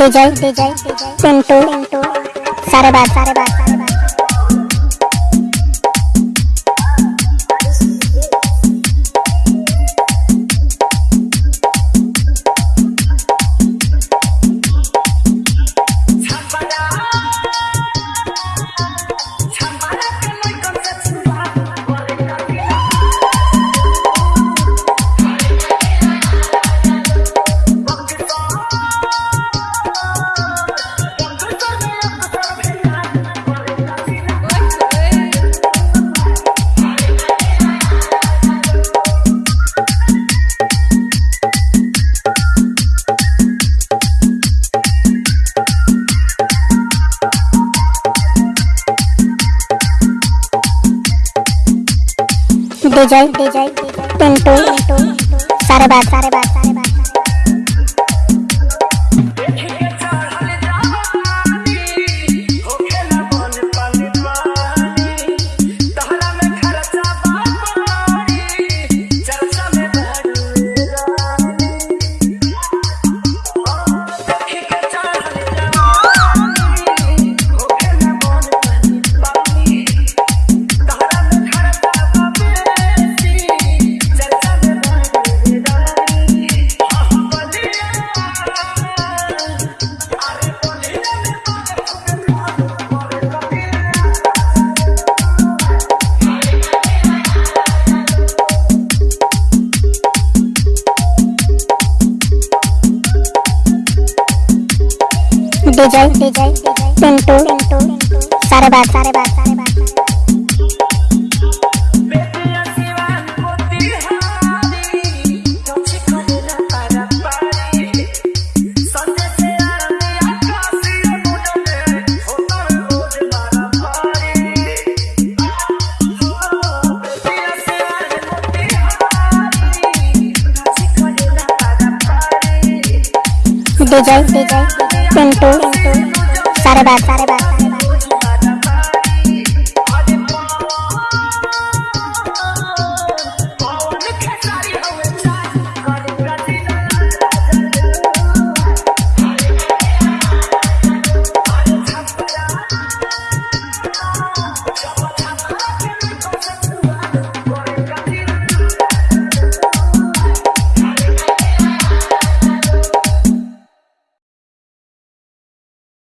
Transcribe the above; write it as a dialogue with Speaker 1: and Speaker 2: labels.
Speaker 1: पिंटू पिंटू। सारे बात सारे बात। डिज़ाइन विजय पिंटू सारे बात सारे बात सारे बात विजय पिंटू सारे बात सारे बात सारे बात विजय विजय पिंटू सारे बात सारे बात।